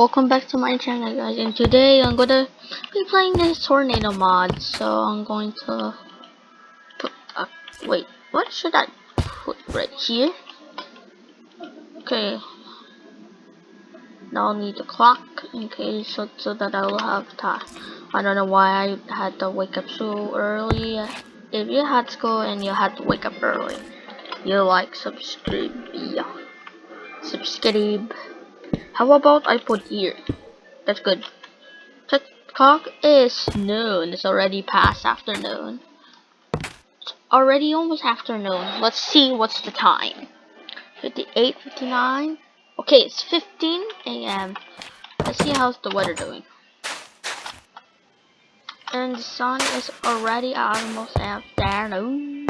Welcome back to my channel guys and today I'm gonna be playing this tornado mod so I'm going to put uh, wait what should I put right here? Okay. Now I'll need the clock in case so, so that I will have time. I don't know why I had to wake up so early. If you had school and you had to wake up early you like subscribe yeah. Subscribe how about I put here? That's good. The clock is noon. It's already past afternoon. It's already almost afternoon. Let's see what's the time. 58, 59. Okay, it's 15 a.m. Let's see how's the weather doing. And the sun is already almost afternoon.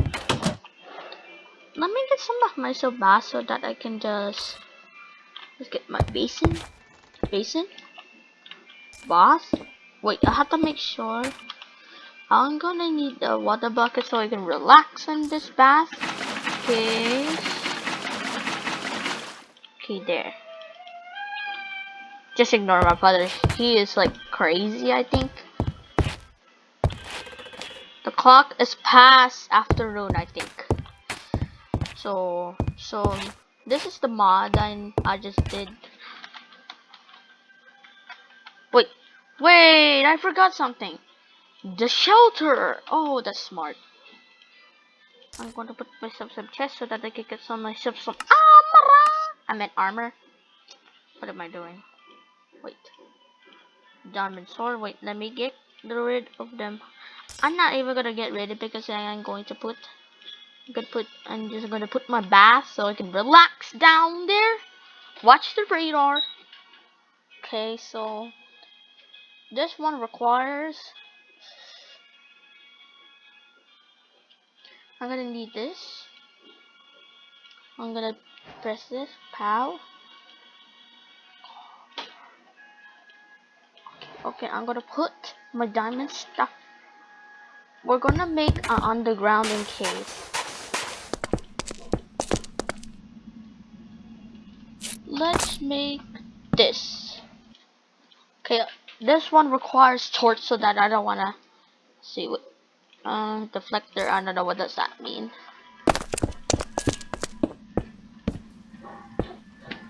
Let me get some of myself bath so that I can just Let's get my basin. Basin? Bath? Wait, I have to make sure. I'm gonna need a water bucket so I can relax in this bath. Okay. Okay, there. Just ignore my brother. He is like crazy, I think. The clock is past afternoon, I think. So, so this is the mod I, I just did. Wait, wait, I forgot something. The shelter. Oh, that's smart. I'm going to put myself some chest so that I can get some myself some armor. I meant armor. What am I doing? Wait. Diamond sword. Wait, let me get rid of them. I'm not even gonna get rid of because I'm going to put I'm gonna put I'm just gonna put my bath so I can relax down there. Watch the radar. Okay, so this one requires I'm gonna need this. I'm gonna press this, pow. Okay, I'm gonna put my diamond stuff. We're gonna make an underground in case. Let's make this. Okay, this one requires torch so that I don't wanna see what um deflector. I don't know what does that mean.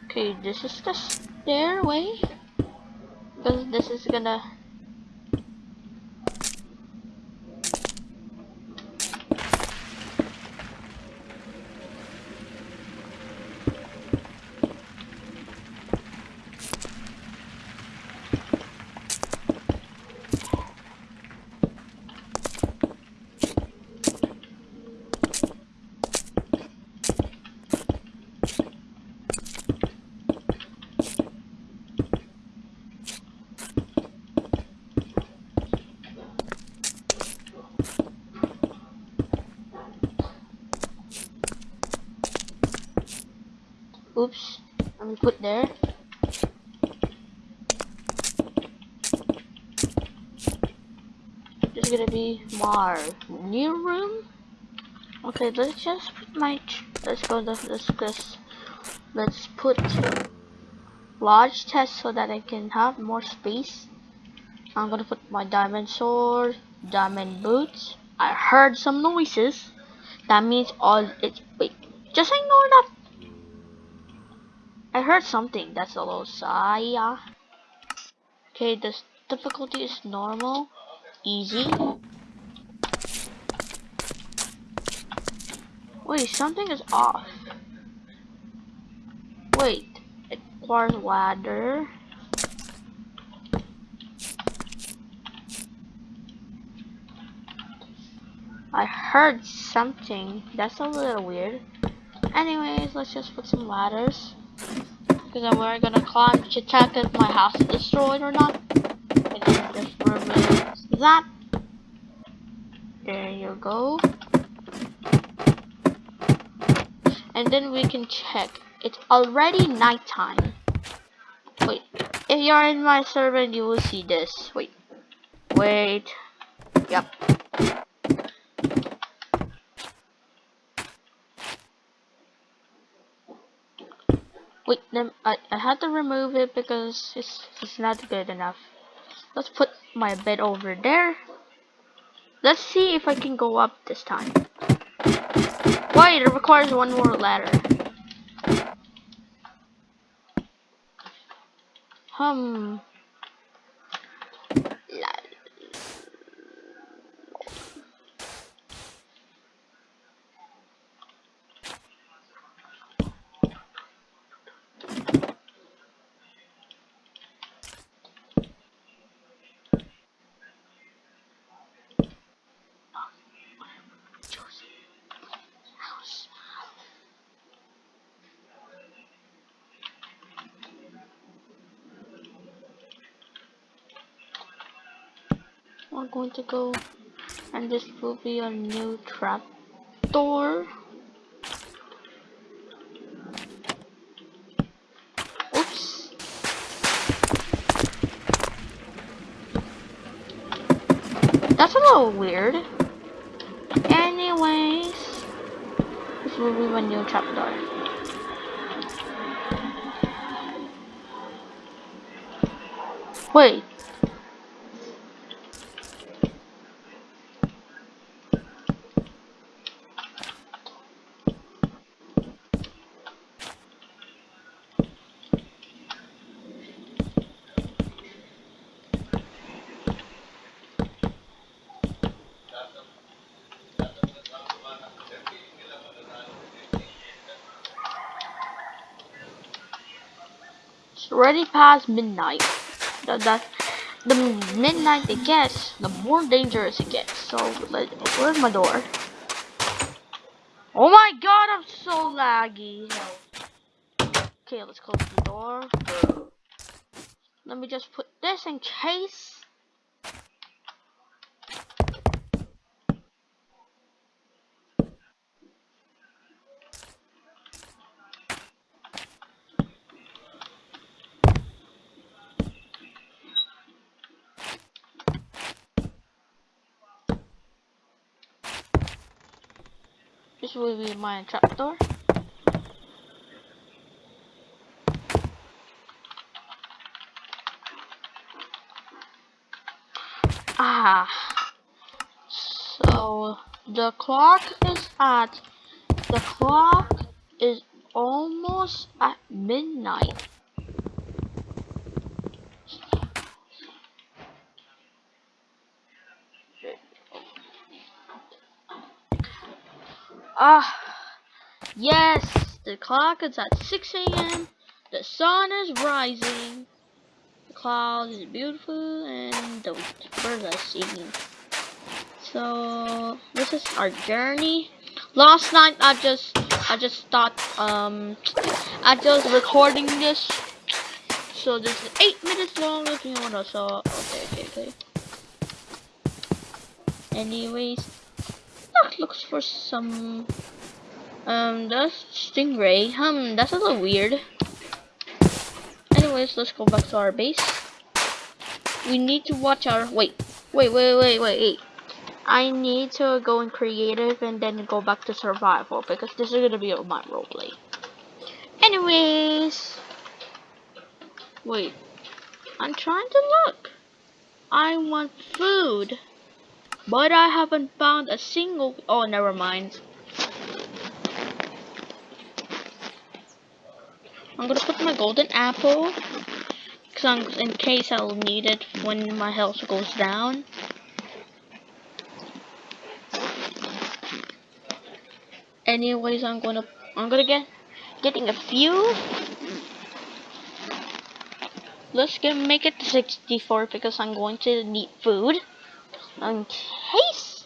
Okay, this is the stairway because this is gonna Oops. Let me put there. This is gonna be my new room. Okay, let's just put my. Let's go. Let's just. Let's put large chest so that I can have more space. I'm gonna put my diamond sword, diamond boots. I heard some noises. That means all it's wait. Just ignore that I heard something. That's a little sigh. Okay, this difficulty is normal, easy. Wait, something is off. Wait, it requires ladder. I heard something. That's a little weird. Anyways, let's just put some ladders. Because then we're gonna climb to check if my house is destroyed or not. And then just remove that. There you go. And then we can check. It's already nighttime. Wait. If you're in my server, you will see this. Wait. Wait. Yep. Wait, I, I had to remove it because it's, it's not good enough. Let's put my bed over there. Let's see if I can go up this time. Wait, it requires one more ladder. Hmm. We're going to go and this will be a new trap door. Oops. That's a little weird. Anyways, this will be a new trap door. Wait, Already past midnight. The, the, the midnight it gets, the more dangerous it gets. So, where's my door? Oh my god, I'm so laggy. Okay, let's close the door. Let me just put this in case. This will be my trapdoor. Ah. So the clock is at the clock is almost at midnight. Ah, yes, the clock is at 6 a.m. The sun is rising. The cloud is beautiful and the birds are singing. So this is our journey. Last night I just I just thought um I just recording this. So this is eight minutes long if you wanna so okay okay okay. Anyways that looks for some um that's stingray hmm that's a little weird. Anyways let's go back to our base. We need to watch our wait wait wait wait wait wait. I need to go in creative and then go back to survival because this is gonna be my roleplay. Anyways. Wait. I'm trying to look. I want food but I haven't found a single... Oh, never mind. I'm gonna put my golden apple. Cause in case I'll need it when my health goes down. Anyways, I'm gonna I'm gonna get getting a few. Let's get make it to 64 because I'm going to need food in case.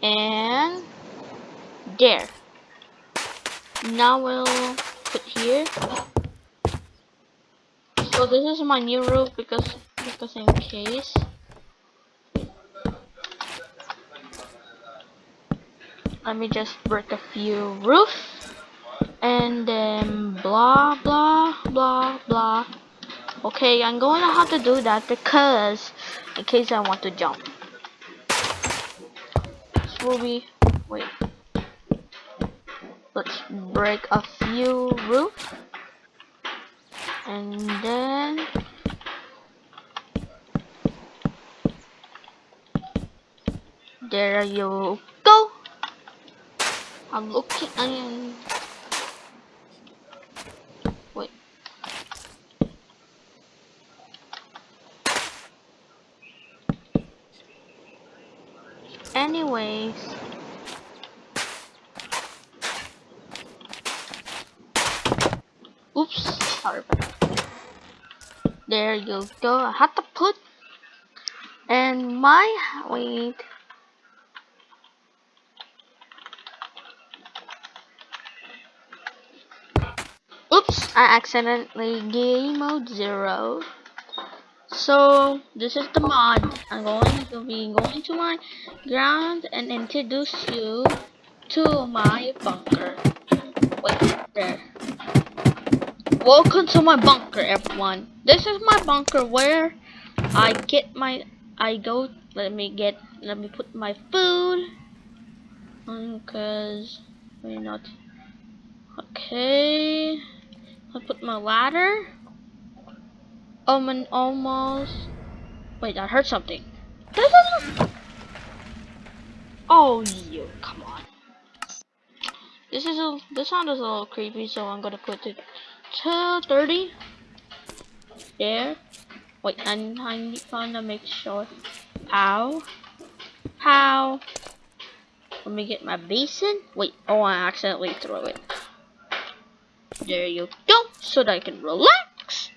And there. Now we'll put here. So this is my new roof because because in case. Let me just break a few roof and then blah blah blah blah Okay, I'm going to have to do that because in case I want to jump. This will be wait. Let's break a few roof. And then there you go. I'm looking I wait anyways There you go. I had to put and my wait. Oops, I accidentally game mode zero. So this is the mod. I'm going to be going to my ground and introduce you to my bunker. Wait, there. Welcome to my bunker, everyone. This is my bunker where I get my, I go, let me get, let me put my food, because, wait, not, okay, I put my ladder, um, and almost, wait, I heard something. This is Oh, you, come on. This is a, this sound is a little creepy, so I'm gonna put it to 30. There. Wait, I'm, I'm to make sure. How? How? Let me get my basin. Wait, oh, I accidentally threw it. There you go, so that I can relax.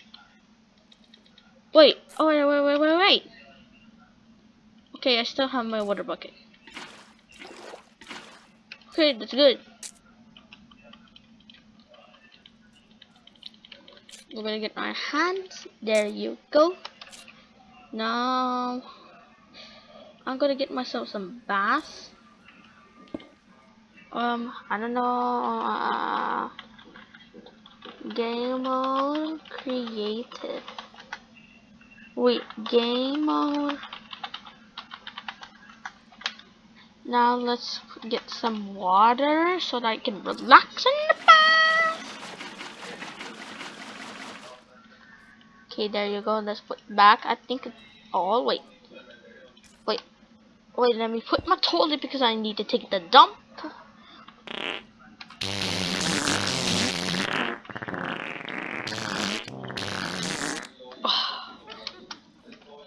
Wait, oh, wait, wait, wait, wait, wait. Okay, I still have my water bucket. Okay, that's good. I'm gonna get my hands. There you go. Now I'm gonna get myself some bass. Um, I don't know. Uh, game mode creative. Wait, game mode. Now let's get some water so that I can relax in the Okay, there you go. Let's put back. I think. Oh, wait. Wait. Wait, let me put my toilet because I need to take the dump.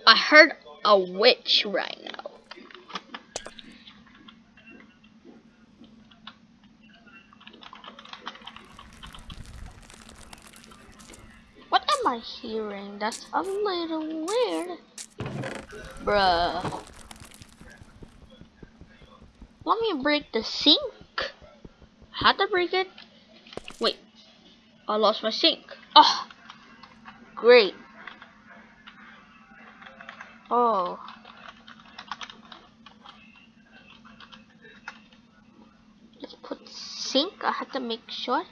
I heard a witch right I hearing? That's a little weird. Bruh. Let me break the sink. Had to break it. Wait. I lost my sink. Oh. Great. Oh. Let's put sink. I had to make sure.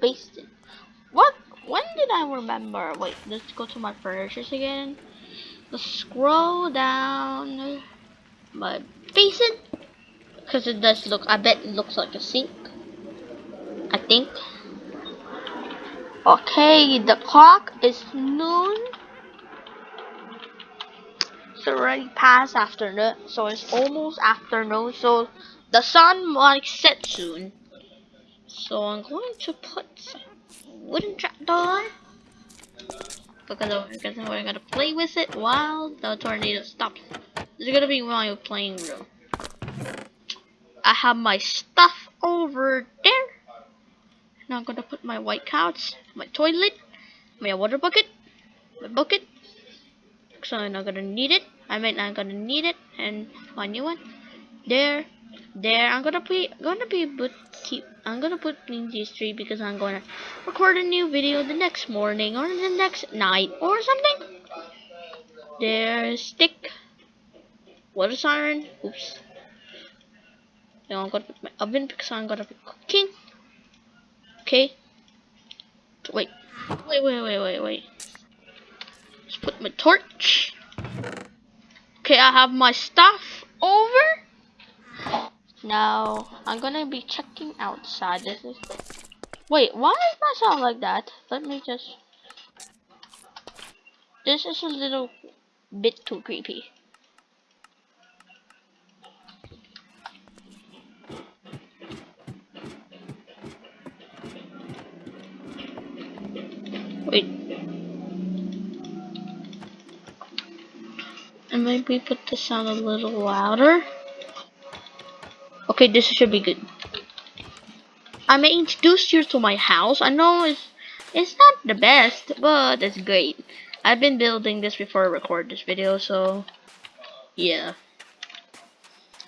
Based What? When did I remember? Wait, let's go to my furnitures again. Let's scroll down my basin. Because it does look, I bet it looks like a sink. I think. Okay, the clock is noon. It's already past afternoon, so it's almost afternoon, so the sun might set soon. So I'm going to put wooden trapdoor because, because we're gonna play with it while the tornado stops. Is gonna be my playing room. I have my stuff over there. Now I'm gonna put my white couch, my toilet, my water bucket, my bucket. So I'm not gonna need it. I might not gonna need it, and my new one. There, there. I'm gonna be gonna be but keep I'm gonna put in these three because I'm gonna record a new video the next morning or the next night or something. There's stick. Water siren. Oops. Now I'm gonna put my oven because I'm gonna be cooking. Okay. Wait. Wait, wait, wait, wait, wait. Let's put my torch. Okay, I have my stuff over. Now I'm gonna be checking outside. This is wait, why is my sound like that? Let me just this is a little bit too creepy. Wait. And maybe put the sound a little louder. Okay, this should be good. I may introduce you to my house. I know it's it's not the best, but it's great. I've been building this before I record this video, so yeah.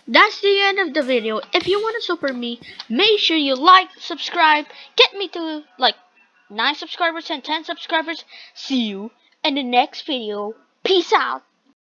That's the end of the video. If you want to support me, make sure you like, subscribe, get me to like 9 subscribers and 10 subscribers. See you in the next video. Peace out.